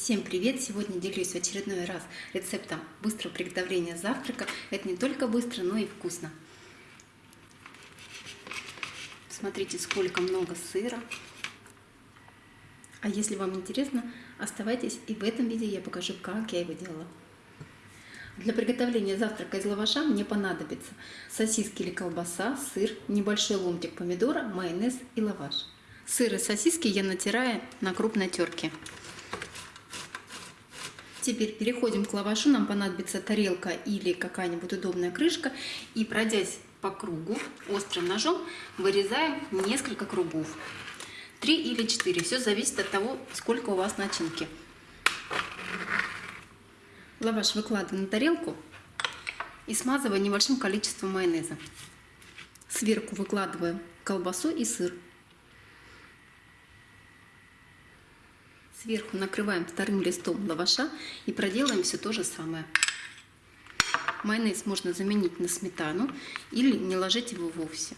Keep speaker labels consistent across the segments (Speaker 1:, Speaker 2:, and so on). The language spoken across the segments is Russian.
Speaker 1: Всем привет! Сегодня делюсь в очередной раз рецептом быстрого приготовления завтрака. Это не только быстро, но и вкусно. Смотрите, сколько много сыра. А если вам интересно, оставайтесь и в этом видео я покажу, как я его делала. Для приготовления завтрака из лаваша мне понадобится сосиски или колбаса, сыр, небольшой ломтик помидора, майонез и лаваш. Сыр и сосиски я натираю на крупной терке. Теперь переходим к лавашу. Нам понадобится тарелка или какая-нибудь удобная крышка. И пройдясь по кругу острым ножом, вырезаем несколько кругов. Три или четыре. Все зависит от того, сколько у вас начинки. Лаваш выкладываю на тарелку и смазываю небольшим количеством майонеза. Сверху выкладываю колбасу и сыр. Сверху накрываем вторым листом лаваша и проделаем все то же самое. Майонез можно заменить на сметану или не ложить его вовсе.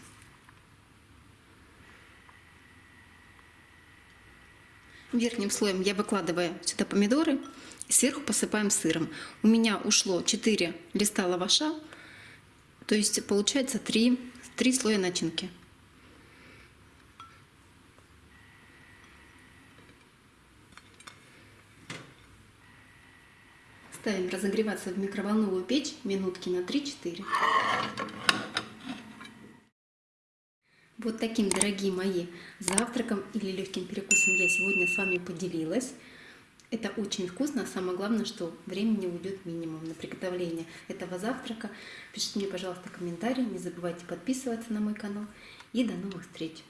Speaker 1: Верхним слоем я выкладываю сюда помидоры и сверху посыпаем сыром. У меня ушло 4 листа лаваша, то есть получается 3, 3 слоя начинки. Ставим разогреваться в микроволновую печь минутки на 3-4. Вот таким, дорогие мои, завтраком или легким перекусом я сегодня с вами поделилась. Это очень вкусно, а самое главное, что времени уйдет минимум на приготовление этого завтрака. Пишите мне, пожалуйста, комментарии, не забывайте подписываться на мой канал. И до новых встреч!